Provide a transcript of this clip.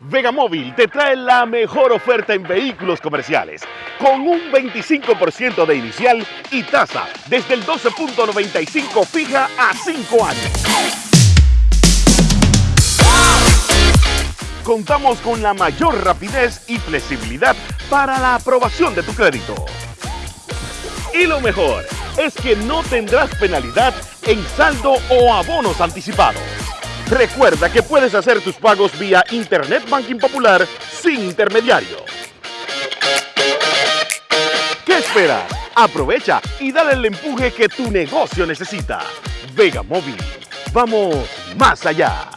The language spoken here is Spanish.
Vegamóvil te trae la mejor oferta en vehículos comerciales, con un 25% de inicial y tasa desde el 12.95 fija a 5 años. Contamos con la mayor rapidez y flexibilidad para la aprobación de tu crédito. Y lo mejor es que no tendrás penalidad en saldo o abonos anticipados. Recuerda que puedes hacer tus pagos vía Internet Banking Popular sin intermediario. ¿Qué esperas? Aprovecha y dale el empuje que tu negocio necesita. Vega Móvil. Vamos más allá.